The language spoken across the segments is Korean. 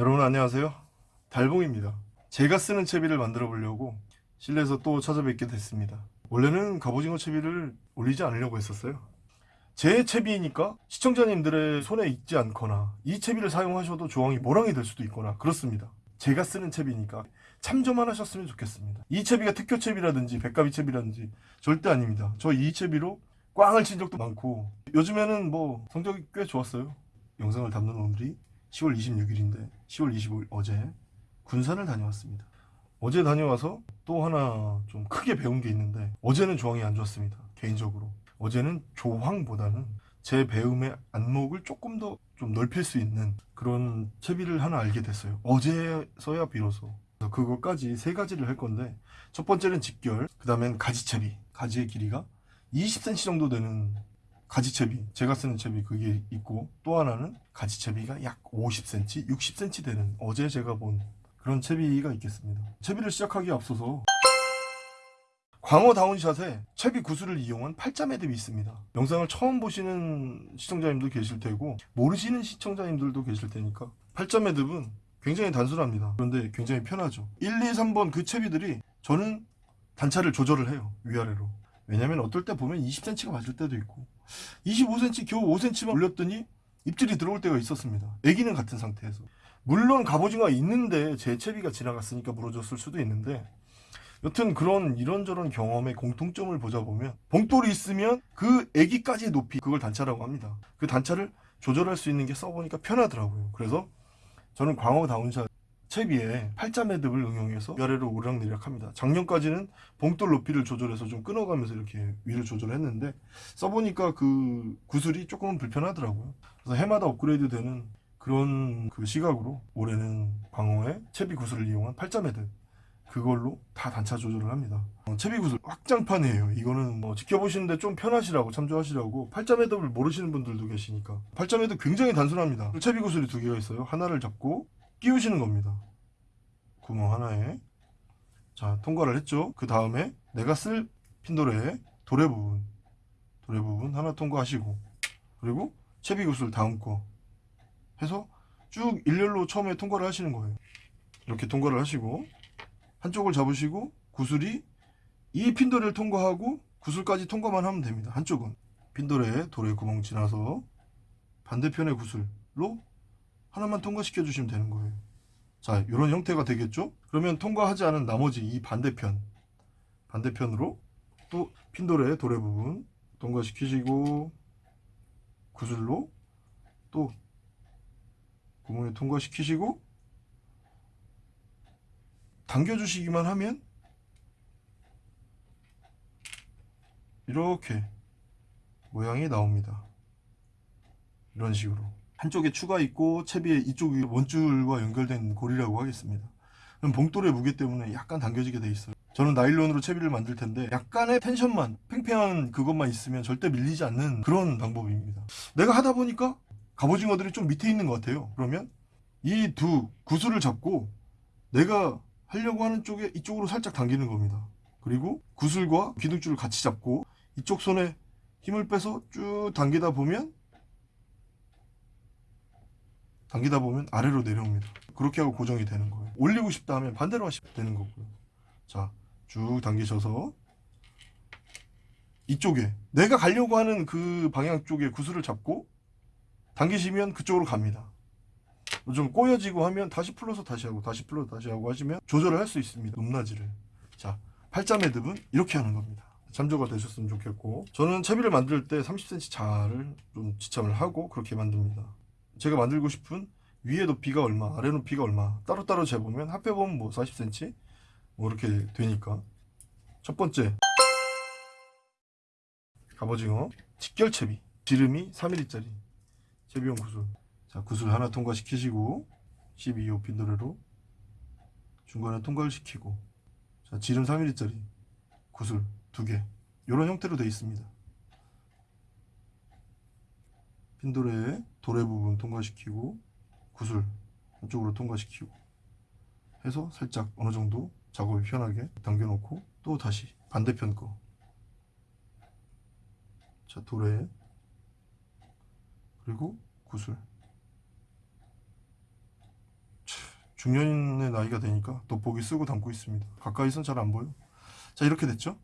여러분 안녕하세요. 달봉입니다. 제가 쓰는 채비를 만들어 보려고 실내에서 또 찾아뵙게 됐습니다. 원래는 갑오징어 채비를 올리지 않으려고 했었어요. 제 채비니까 시청자님들의 손에 있지 않거나 이 채비를 사용하셔도 조항이 모랑이 될 수도 있거나 그렇습니다. 제가 쓰는 채비니까 참조만 하셨으면 좋겠습니다. 이 채비가 특효 채비라든지 백가비 채비라든지 절대 아닙니다. 저 이 채비로 꽝을 친 적도 많고 요즘에는 뭐 성적이 꽤 좋았어요. 영상을 담는 오늘이 10월 26일인데 10월 25일 어제 군산을 다녀왔습니다. 어제 다녀와서 또 하나 좀 크게 배운 게 있는데 어제는 조항이 안 좋았습니다. 개인적으로 어제는 조항보다는 제 배움의 안목을 조금 더 좀 넓힐 수 있는 그런 채비를 하나 알게 됐어요. 어제서야 비로소 그것까지 세 가지를 할 건데 첫 번째는 직결, 그 다음엔 가지채비 가지의 길이가 20cm 정도 되는 가지채비 제가 쓰는 채비 그게 있고 또 하나는 가지채비가 약 50cm, 60cm 되는 어제 제가 본 그런 채비가 있겠습니다. 채비를 시작하기에 앞서서 광어 다운샷에 채비 구슬을 이용한 팔자 매듭이 있습니다. 영상을 처음 보시는 시청자님도 계실 테고 모르시는 시청자님들도 계실 테니까 팔자 매듭은 굉장히 단순합니다. 그런데 굉장히 편하죠. 1, 2, 3번 그 채비들이 저는 단차를 조절을 해요 위아래로. 왜냐면 어떨 때 보면 20cm가 맞을 때도 있고 25cm 겨우 5cm만 올렸더니 입질이 들어올 때가 있었습니다. 애기는 같은 상태에서. 물론 갑오징어가 있는데 제 채비가 지나갔으니까 물어줬을 수도 있는데 여튼 그런 이런저런 경험의 공통점을 보자 보면 봉돌이 있으면 그 애기까지의 높이 그걸 단차라고 합니다. 그 단차를 조절할 수 있는 게 써보니까 편하더라고요. 그래서 저는 광어 down shot 채비에 팔자 매듭을 응용해서 위아래로 오르락내리락 합니다. 작년까지는 봉돌 높이를 조절해서 좀 끊어가면서 이렇게 위를 조절했는데 써보니까 그 구슬이 조금은 불편하더라고요. 그래서 해마다 업그레이드 되는 그런 그 시각으로 올해는 광어의 채비 구슬을 이용한 팔자 매듭 그걸로 다 단차 조절을 합니다. 어, 채비 구슬 확장판이에요. 이거는 뭐 지켜보시는데 좀 편하시라고 참조하시라고 팔자 매듭을 모르시는 분들도 계시니까 팔자 매듭 굉장히 단순합니다. 채비 구슬이 두 개가 있어요. 하나를 잡고 끼우시는 겁니다. 구멍 하나에 자 통과를 했죠. 그 다음에 내가 쓸 핀도레의 도래 부분 도래 부분 하나 통과하시고 그리고 채비 구슬 다음 거 해서 쭉 일렬로 처음에 통과를 하시는 거예요. 이렇게 통과를 하시고 한쪽을 잡으시고 구슬이 이 핀도레를 통과하고 구슬까지 통과만 하면 됩니다. 한쪽은 핀도레 도래 구멍 지나서 반대편의 구슬로 하나만 통과시켜 주시면 되는 거예요. 자 이런 형태가 되겠죠? 그러면 통과하지 않은 나머지 이 반대편 반대편으로 또 핀도레 도래 부분 통과시키시고 구슬로 또 구멍에 통과시키시고 당겨주시기만 하면 이렇게 모양이 나옵니다. 이런 식으로 한쪽에 추가 있고 채비에 이쪽이 원줄과 연결된 고리라고 하겠습니다. 그럼 봉돌의 무게 때문에 약간 당겨지게 돼 있어요. 저는 나일론으로 채비를 만들 텐데 약간의 텐션만 팽팽한 그것만 있으면 절대 밀리지 않는 그런 방법입니다. 내가 하다 보니까 갑오징어들이 좀 밑에 있는 것 같아요. 그러면 이 두 구슬을 잡고 내가 하려고 하는 쪽에 이쪽으로 살짝 당기는 겁니다. 그리고 구슬과 기둥줄을 같이 잡고 이쪽 손에 힘을 빼서 쭉 당기다 보면 당기다 보면 아래로 내려옵니다. 그렇게 하고 고정이 되는 거예요. 올리고 싶다 하면 반대로 하시면 되는 거고요. 자 쭉 당기셔서 이쪽에 내가 가려고 하는 그 방향 쪽에 구슬을 잡고 당기시면 그쪽으로 갑니다. 좀 꼬여지고 하면 다시 풀러서 다시 하고 다시 풀러서 다시 하고 하시면 조절을 할 수 있습니다. 높낮이를. 자 팔자 매듭은 이렇게 하는 겁니다. 참조가 되셨으면 좋겠고 저는 채비를 만들 때 30cm 자를 좀 지참을 하고 그렇게 만듭니다 제가 만들고 싶은 위에 높이가 얼마 아래 높이가 얼마 따로따로 재보면 합해보면 뭐 40cm 뭐 이렇게 되니까. 첫 번째. 갑오징어. 직결채비. 지름이 3mm짜리. 채비용 구슬. 자 구슬 하나 통과시키시고 12호 핀도레로 중간에 통과를 시키고. 자 지름 3mm짜리 구슬 두개. 이런 형태로 되어 있습니다 핀도레의 도래 부분 통과시키고 구슬 한쪽으로 통과시키고 해서 살짝 어느 정도 작업이 편하게 당겨 놓고 또 다시 반대편 거 자 도래 그리고 구슬 자, 중년의 나이가 되니까 돋보기 쓰고 담고 있습니다. 가까이선 잘 안 보여. 자 이렇게 됐죠?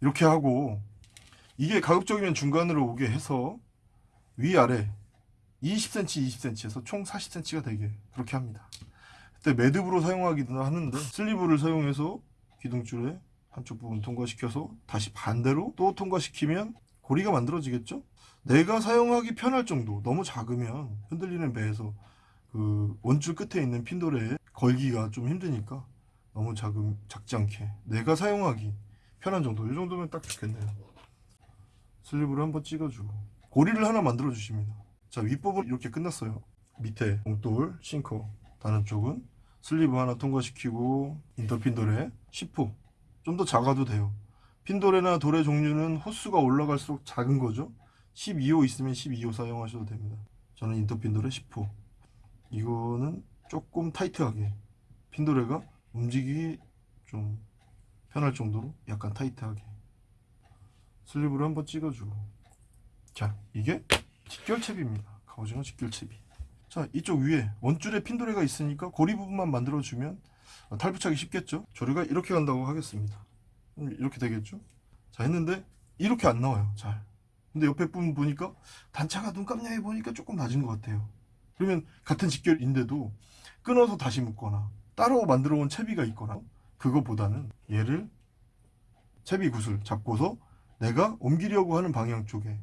이렇게 하고 이게 가급적이면 중간으로 오게 해서 위아래 20cm, 20cm에서 총 40cm가 되게 그렇게 합니다. 그때 매듭으로 사용하기도 하는데 슬리브를 사용해서 기둥줄에 한쪽 부분 통과시켜서 다시 반대로 또 통과시키면 고리가 만들어지겠죠? 내가 사용하기 편할 정도 너무 작으면 흔들리는 배에서 그 원줄 끝에 있는 핀돌에 걸기가 좀 힘드니까 너무 작음, 작지 않게 내가 사용하기 편한 정도 이 정도면 딱 좋겠네요 슬리브를 한번 찍어주고 고리를 하나 만들어 주십니다. 자 윗부분 이렇게 끝났어요. 밑에 봉돌 싱커. 다른 쪽은 슬리브 하나 통과시키고 인터핀 돌에 10호 좀 더 작아도 돼요. 핀돌에나 돌의 종류는 호수가 올라갈수록 작은 거죠. 12호 있으면 12호 사용하셔도 됩니다. 저는 인터핀돌에 10호 이거는 조금 타이트하게. 핀도레가 움직이기 좀 편할 정도로 약간 타이트하게. 슬리브를 한번 찍어주고 자 이게 직결채비입니다. 갑오징어 직결채비. 자 이쪽 위에 원줄에 핀도레가 있으니까 고리 부분만 만들어주면 탈부착이 쉽겠죠? 조류가 이렇게 간다고 하겠습니다. 음, 이렇게 되겠죠? 자 했는데 이렇게 안 나와요 잘. 근데 옆에 부분 보니까 단차가 눈 깜냥해 보니까 조금 낮은 것 같아요. 그러면 같은 직결인데도 끊어서 다시 묶거나 따로 만들어 온 채비가 있거나 그거보다는 얘를 채비 구슬 잡고서 내가 옮기려고 하는 방향 쪽에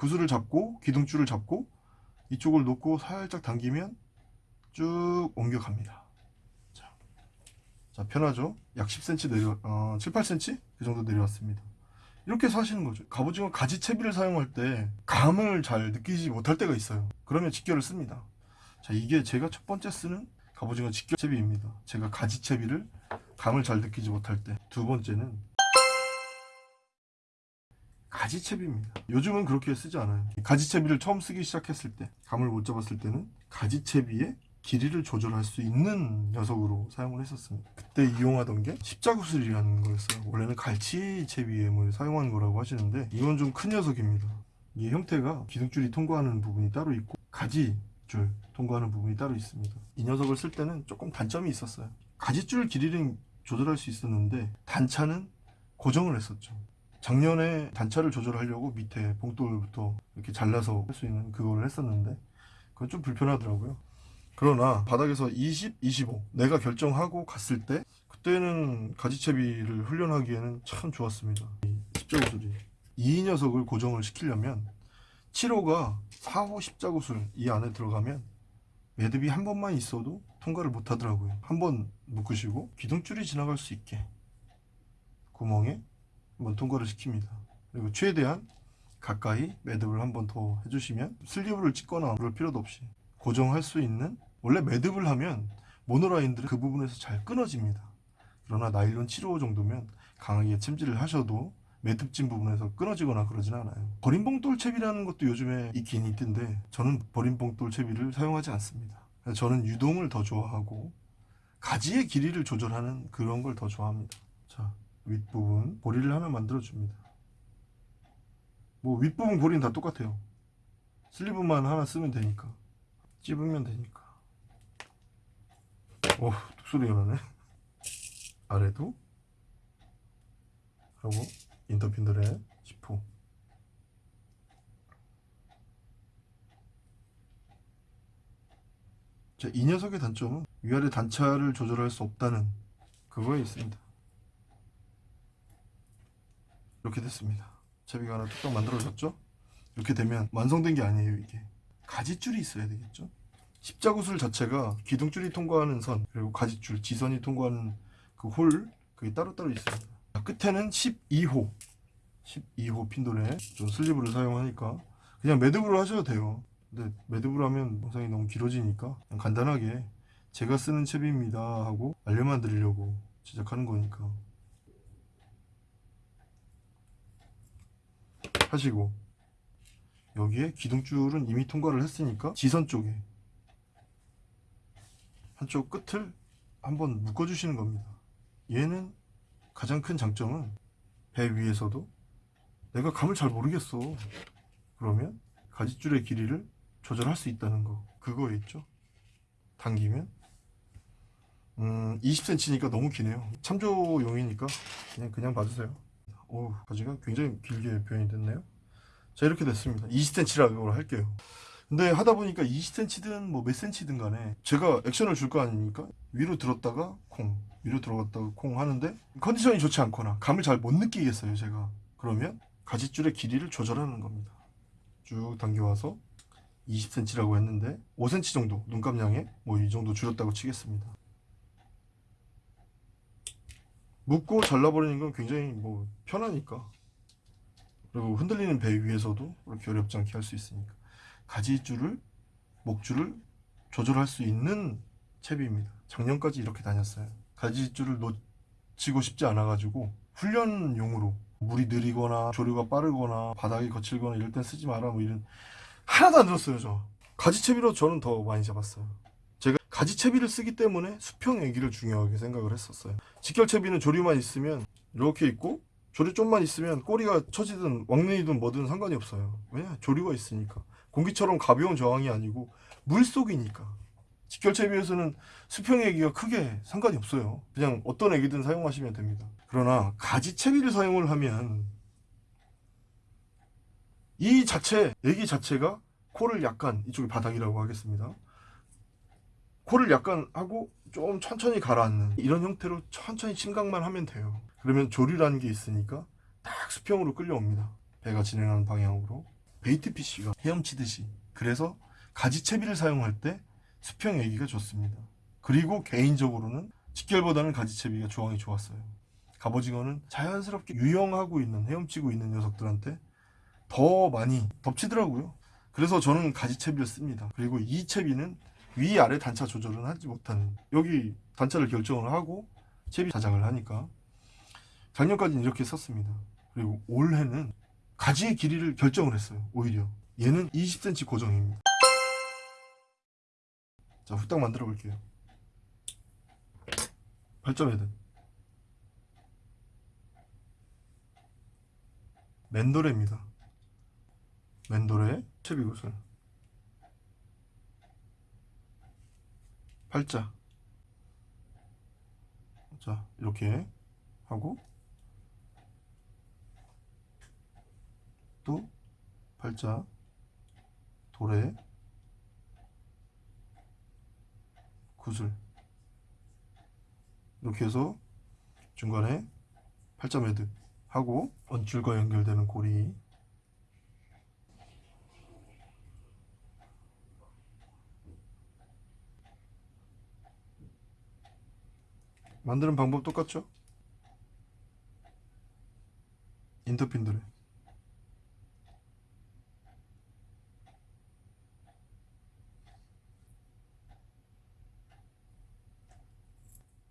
구슬을 잡고 기둥줄을 잡고 이쪽을 놓고 살짝 당기면 쭉 옮겨갑니다. 자, 자 편하죠? 약 10cm 내려, 어, 7, 8cm 그 정도 내려왔습니다. 이렇게 하시는 거죠. 갑오징어 가지채비를 사용할 때 감을 잘 느끼지 못할 때가 있어요. 그러면 직결을 씁니다. 자, 이게 제가 첫 번째 쓰는 갑오징어 직결채비입니다. 제가 가지채비를 감을 잘 느끼지 못할 때. 두 번째는 가지채비입니다. 요즘은 그렇게 쓰지 않아요. 가지채비를 처음 쓰기 시작했을 때, 감을 못 잡았을 때는 가지채비의 길이를 조절할 수 있는 녀석으로 사용을 했었습니다. 그때 이용하던 게 십자구슬이라는 거였어요. 원래는 갈치채비엠을 사용하는 거라고 하시는데 이건 좀 큰 녀석입니다. 이 형태가 기둥줄이 통과하는 부분이 따로 있고 가지줄 통과하는 부분이 따로 있습니다. 이 녀석을 쓸 때는 조금 단점이 있었어요. 가지줄 길이는 조절할 수 있었는데 단차는 고정을 했었죠. 작년에 단차를 조절하려고 밑에 봉돌부터 이렇게 잘라서 할 수 있는 그거를 했었는데 그건 좀 불편하더라고요. 그러나 바닥에서 20, 25 내가 결정하고 갔을 때 그때는 가지채비를 훈련하기에는 참 좋았습니다. 이 십자구슬이 이 녀석을 고정을 시키려면 7호가 4호 십자구슬 이 안에 들어가면 매듭이 한 번만 있어도 통과를 못 하더라고요. 한 번 묶으시고 기둥줄이 지나갈 수 있게 구멍에 한번 통과를 시킵니다. 그리고 최대한 가까이 매듭을 한번 더 해주시면 슬리브를 찍거나 그럴 필요도 없이 고정할 수 있는 원래 매듭을 하면 모노라인들은 그 부분에서 잘 끊어집니다. 그러나 나일론 7호 정도면 강하게 챔질을 하셔도 매듭진 부분에서 끊어지거나 그러진 않아요. 버림봉 돌 채비라는 것도 요즘에 있긴 있던데 저는 버림봉 돌 채비를 사용하지 않습니다. 저는 유동을 더 좋아하고 가지의 길이를 조절하는 그런 걸 더 좋아합니다. 자, 윗부분 고리를 하나 만들어 줍니다. 뭐 윗부분 고리는 다 똑같아요. 슬리브만 하나 쓰면 되니까 찝으면 되니까. 오, 뚝소리가 나네. 아래도 하고 인터핀들의 10호 자, 이 녀석의 단점은 위아래 단차를 조절할 수 없다는 그거에 있습니다. 이렇게 됐습니다. 채비가 하나 뚝딱 만들어졌죠? 이렇게 되면 완성된 게 아니에요, 이게. 가지줄이 있어야 되겠죠? 십자구슬 자체가 기둥줄이 통과하는 선, 그리고 가지줄, 지선이 통과하는 그 홀, 그게 따로따로 있습니다. 자, 끝에는 12호. 12호 핀돌에 좀 슬리브를 사용하니까 그냥 매듭으로 하셔도 돼요. 근데 매듭으로 하면 영상이 너무 길어지니까 간단하게 제가 쓰는 채비입니다 하고 알려만 드리려고 제작하는 거니까 하시고 여기에 기둥줄은 이미 통과를 했으니까 지선 쪽에 한쪽 끝을 한번 묶어 주시는 겁니다. 얘는 가장 큰 장점은 배 위에서도 내가 감을 잘 모르겠어. 그러면 가지줄의 길이를 조절할 수 있다는 거. 그거에 있죠. 당기면 음 20cm니까 너무 기네요. 참조용이니까 그냥 그냥 봐주세요 오 가지가 굉장히 길게 표현이 됐네요. 자 이렇게 됐습니다. 20cm라고 할게요. 근데 하다 보니까 20cm든 뭐 몇 cm든 간에 제가 액션을 줄 거 아닙니까? 위로 들었다가 콩 위로 들어갔다가 콩 하는데 컨디션이 좋지 않거나 감을 잘 못 느끼겠어요 제가. 그러면 가지줄의 길이를 조절하는 겁니다. 쭉 당겨와서 20cm라고 했는데 5cm 정도 눈감량에 뭐 이 정도 줄였다고 치겠습니다 묶고 잘라버리는 건 굉장히 뭐 편하니까. 그리고 흔들리는 배 위에서도 그렇게 어렵지 않게 할 수 있으니까. 가지줄을 목줄을 조절할 수 있는 채비입니다. 작년까지 이렇게 다녔어요. 가지줄을 놓치고 싶지 않아 가지고 훈련용으로 물이 느리거나 조류가 빠르거나 바닥이 거칠거나 이럴 땐 쓰지 마라 뭐 이런 하나도 안 들었어요 저. 가지채비로 저는 더 많이 잡았어요. 제가 가지채비를 쓰기 때문에 수평 애기를 중요하게 생각을 했었어요 직결채비는 조류만 있으면 이렇게 있고 조류 좀만 있으면 꼬리가 처지든 왕눈이든 뭐든 상관이 없어요. 왜냐 조류가 있으니까. 공기처럼 가벼운 저항이 아니고 물속이니까. 직결채비에서는 수평 애기가 크게 상관이 없어요. 그냥 어떤 애기든 사용하시면 됩니다. 그러나 가지채비를 사용을 하면 이 자체 애기 자체가 코를 약간 이쪽이 바닥이라고 하겠습니다. 코를 약간 하고 좀 천천히 가라앉는 이런 형태로 천천히 심각만 하면 돼요. 그러면 조류라는 게 있으니까 딱 수평으로 끌려옵니다. 배가 진행하는 방향으로. 베이트 피쉬가 헤엄치듯이. 그래서 가지채비를 사용할 때 수평 애기가 좋습니다. 그리고 개인적으로는 직결보다는 가지채비가 조항이 좋았어요. 갑오징어는 자연스럽게 유영하고 있는 헤엄치고 있는 녀석들한테 더 많이 덮치더라고요. 그래서 저는 가지채비를 씁니다. 그리고 이 채비는 위아래 단차 조절은 하지 못하는 여기 단차를 결정을 하고 채비 자작을 하니까 작년까지는 이렇게 썼습니다. 그리고 올해는 가지의 길이를 결정을 했어요 오히려. 얘는 20cm 고정입니다. 자 후딱 만들어 볼게요. 8점 헤드 맨도레입니다. 맨도레 채비 구슬 팔자. 자 이렇게 하고 또 팔자 도래 구슬. 이렇게 해서 중간에 팔자 매듭 하고 원줄과 연결되는 고리 만드는 방법 똑같죠? 인터핀들에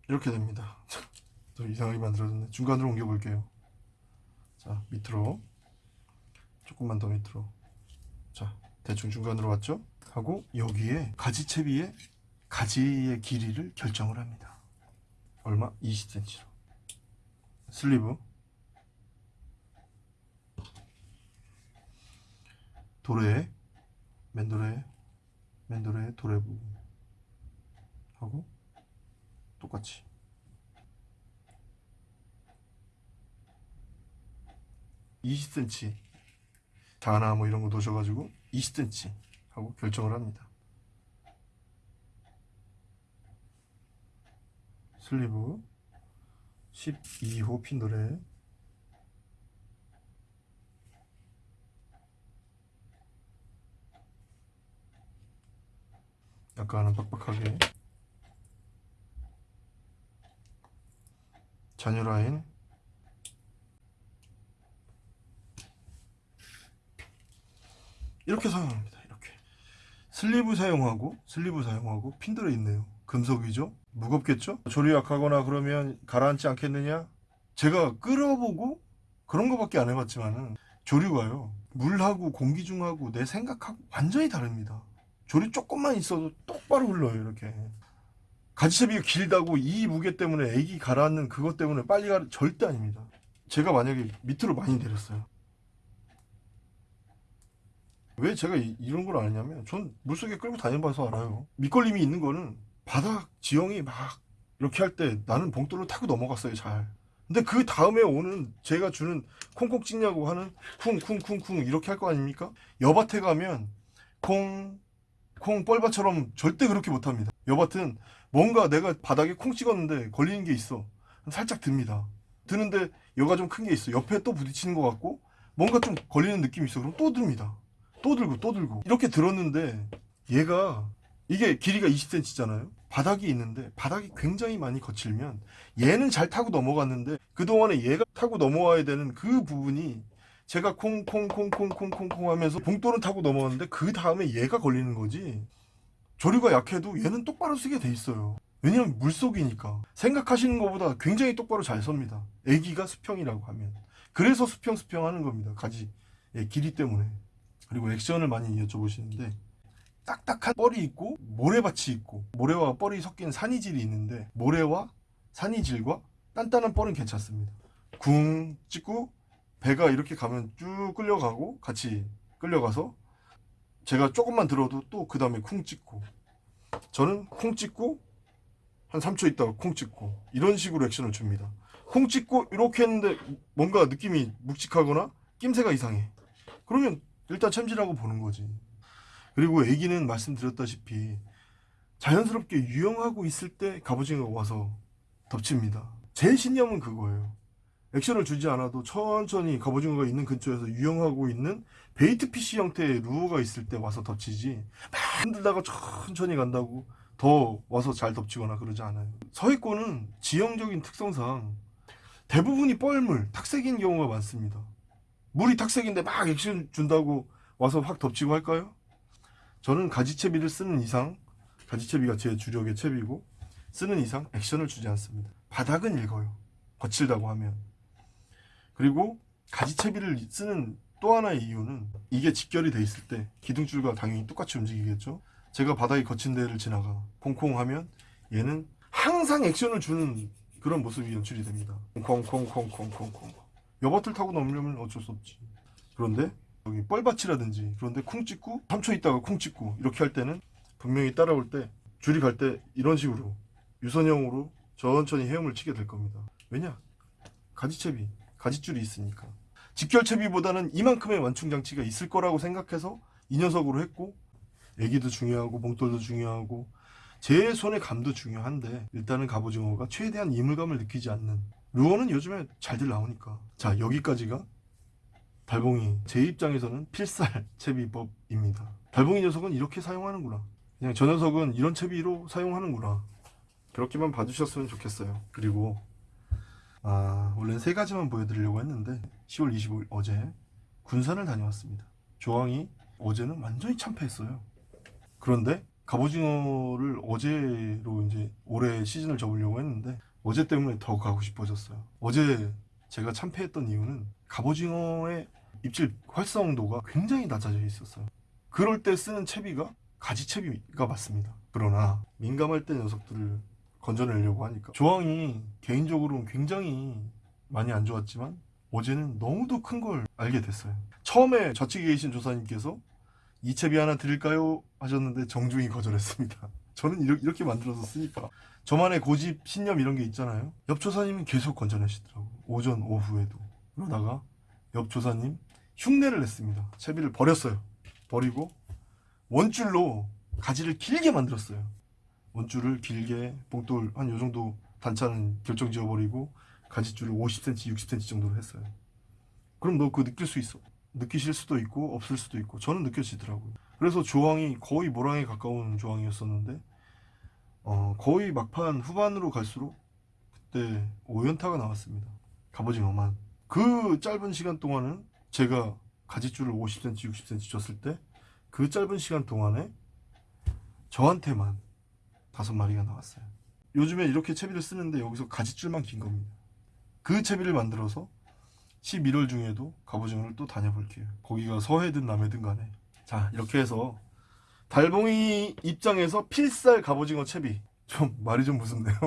이렇게 됩니다. 또 이상하게 만들어졌네. 중간으로 옮겨 볼게요. 자 밑으로. 조금만 더 밑으로. 자 대충 중간으로 왔죠? 하고 여기에 가지채비에 가지의 길이를 결정을 합니다 얼마? 20cm로 슬리브. 도래 맨도래 맨도래 도래 부분 하고 똑같이. (20cm) 자나 뭐 이런 거 넣으셔가지고 (20cm) 하고 결정을 합니다 슬리브. 12호 핀도레 약간은 빡빡하게. 잔여 라인. 이렇게 사용합니다. 이렇게. 슬리브 사용하고 슬리브 사용하고 핀 들어있네요 금속이죠? 무겁겠죠? 조류 약하거나 그러면 가라앉지 않겠느냐? 제가 끌어보고 그런 거밖에 안 해봤지만은 조류가요 물하고 공기 중하고 내 생각하고 완전히 다릅니다. 조류 조금만 있어도 똑바로 흘러요 이렇게. 가지채비가 길다고 이 무게 때문에 에기 가라앉는 그것 때문에 빨리 가 절대 아닙니다. 제가 만약에 밑으로 많이 내렸어요. 왜 제가 이, 이런 걸 아냐면 전 물속에 끌고 다녀봐서 알아요. 밑걸림이 있는 거는 바닥 지형이 막 이렇게 할 때 나는 봉돌을 타고 넘어갔어요 잘. 근데 그 다음에 오는 제가 주는 콩콩 찍냐고 하는 쿵쿵쿵쿵 이렇게 할 거 아닙니까? 여밭에 가면 콩 콩 뻘밭처럼 절대 그렇게 못합니다. 여밭은 뭔가 내가 바닥에 콩 찍었는데 걸리는 게 있어. 살짝 듭니다. 드는데 여가 좀 큰 게 있어. 옆에 또 부딪히는 것 같고 뭔가 좀 걸리는 느낌이 있어. 그럼 또 듭니다. 또 들고 또 들고. 이렇게 들었는데 얘가 이게 길이가 20cm잖아요 바닥이 있는데 바닥이 굉장히 많이 거칠면 얘는 잘 타고 넘어갔는데 그동안에 얘가 타고 넘어와야 되는 그 부분이 제가 콩콩콩콩콩콩콩 하면서 봉돌은 타고 넘어갔는데 그 다음에 얘가 걸리는 거지. 조류가 약해도 얘는 똑바로 쓰게 돼 있어요. 왜냐면 물속이니까. 생각하시는 것보다 굉장히 똑바로 잘 섭니다. 애기가 수평이라고 하면. 그래서 수평 수평 하는 겁니다. 가지. 예, 길이 때문에. 그리고 액션을 많이 여쭤보시는데 딱딱한 뻘이 있고 모래밭이 있고 모래와 뻘이 섞인 산이질이 있는데 모래와 산이질과 단단한 뻘은 괜찮습니다. 궁 찍고 배가 이렇게 가면 쭉 끌려가고 같이 끌려가서 제가 조금만 들어도 또 그 다음에 쿵 찍고 저는 쿵 찍고 한 3초 있다가 쿵 찍고 이런 식으로 액션을 줍니다. 쿵 찍고 이렇게 했는데 뭔가 느낌이 묵직하거나 낌새가 이상해. 그러면 일단 챔질하고 보는 거지 그리고 애기는 말씀드렸다시피 자연스럽게 유영하고 있을 때 갑오징어가 와서 덮칩니다. 제 신념은 그거예요. 액션을 주지 않아도 천천히 갑오징어가 있는 근처에서 유영하고 있는 bait fish 형태의 루어가 있을 때 와서 덮치지 막 흔들다가 천천히 간다고 더 와서 잘 덮치거나 그러지 않아요. 서해권은 지형적인 특성상 대부분이 뻘물, 탁색인 경우가 많습니다. 물이 탁색인데 막 액션 준다고 와서 확 덮치고 할까요? 저는 가지채비를 쓰는 이상 가지채비가 제 주력의 채비고 쓰는 이상 액션을 주지 않습니다. 바닥은 읽어요. 거칠다고 하면. 그리고 가지채비를 쓰는 또 하나의 이유는 이게 직결이 돼 있을 때 기둥줄과 당연히 똑같이 움직이겠죠? 제가 바닥이 거친 데를 지나가 콩콩 하면 얘는 항상 액션을 주는 그런 모습이 연출이 됩니다. 콩콩콩콩콩콩콩. 여밭을 타고 넘으려면 어쩔 수 없지. 그런데 여기 뻘밭이라든지 그런데 쿵 찍고 3초 있다가 쿵 찍고 이렇게 할 때는 분명히 따라올 때 줄이 갈 때 이런 식으로 유선형으로 천천히 헤엄을 치게 될 겁니다. 왜냐? 가지채비 가지줄이 있으니까. 직결채비보다는 이만큼의 완충장치가 있을 거라고 생각해서 이 녀석으로 했고 애기도 중요하고 몽돌도 중요하고 제 손의 감도 중요한데 일단은 갑오징어가 최대한 이물감을 느끼지 않는. 루어는 요즘에 잘들 나오니까. 자 여기까지가 달봉이 제 입장에서는 필살 채비법입니다. 달봉이 녀석은 이렇게 사용하는구나. 그냥 저 녀석은 이런 채비로 사용하는구나. 그렇게만 봐주셨으면 좋겠어요. 그리고 아 원래는 세 가지만 보여드리려고 했는데 10월 25일 어제 군산을 다녀왔습니다. 조항이 어제는 완전히 참패했어요. 그런데 갑오징어를 어제로 이제 올해 시즌을 접으려고 했는데 어제 때문에 더 가고 싶어졌어요. 어제 제가 참패했던 이유는 갑오징어의 입질 활성도가 굉장히 낮아져 있었어요. 그럴 때 쓰는 채비가 가지채비가 맞습니다. 그러나 민감할 때 녀석들을 건져내려고 하니까. 조항이 개인적으로는 굉장히 많이 안 좋았지만 어제는 너무도 큰 걸 알게 됐어요. 처음에 좌측에 계신 조사님께서 이 채비 하나 드릴까요? 하셨는데 정중히 거절했습니다. 저는 이렇게, 만들어서 쓰니까. 저만의 고집, 신념 이런 게 있잖아요. 옆 조사님은 계속 건져내시더라고 오전, 오후에도. 그러다가 옆 조사님 흉내를 냈습니다. 채비를 버렸어요. 버리고 원줄로 가지를 길게 만들었어요. 원줄을 길게 봉돌 한 요정도 단차는 결정 지어버리고 가지줄을 50cm, 60cm 정도로 했어요. 그럼 너 그거 느낄 수 있어. 느끼실 수도 있고 없을 수도 있고 저는 느껴지더라고요. 그래서 조항이 거의 모랑에 가까운 조항이었었는데 어, 거의 막판 후반으로 갈수록 그때 5연타가 나왔습니다. 갑오징어만. 그 짧은 시간 동안은 제가 가지줄을 50cm, 60cm 줬을 때 그 짧은 시간 동안에 저한테만 다섯 마리가 나왔어요. 요즘에 이렇게 채비를 쓰는데 여기서 가지줄만 긴 겁니다. 그 채비를 만들어서 11월 중에도 갑오징어를 또 다녀볼게요. 거기가 서해든 남해든 간에. 자 이렇게 해서 달봉이 입장에서 필살 갑오징어 채비. 좀 말이 좀 무섭네요.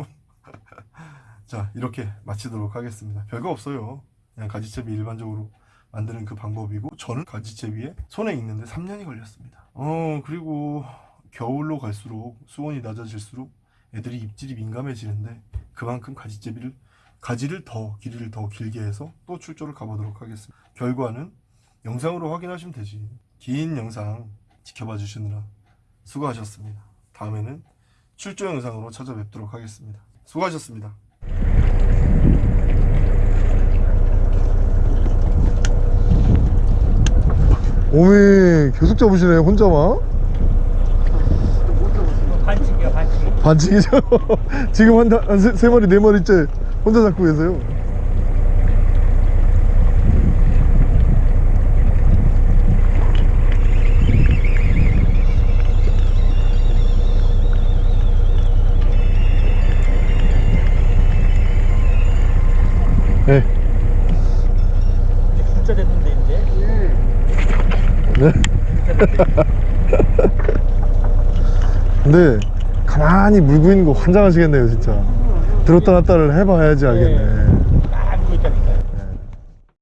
자 이렇게 마치도록 하겠습니다. 별거 없어요. 그냥 가지채비 일반적으로 만드는 그 방법이고 저는 가지채비에 손에 익는데 3년이 걸렸습니다 어 그리고 겨울로 갈수록 수온이 낮아질수록 애들이 입질이 민감해지는데 그만큼 가지제비를 가지를 더 길이를 더 길게 해서 또 출조를 가보도록 하겠습니다. 결과는 영상으로 확인하시면 되지. 긴 영상 지켜봐 주시느라 수고하셨습니다. 다음에는 출조 영상으로 찾아뵙도록 하겠습니다. 수고하셨습니다. 오메 계속 잡으시네 혼자만. 반칙이야 반칙. 반칙이죠. 지금 한, 다- 한 세, 세 마리 네 마리째 혼자 잡고 계세요. 네. 이제 진짜 됐는데 이제 네. 근데 가만히 물고 있는 거 환장하시겠네요 진짜. 들었다 놨다를 해봐야지 알겠네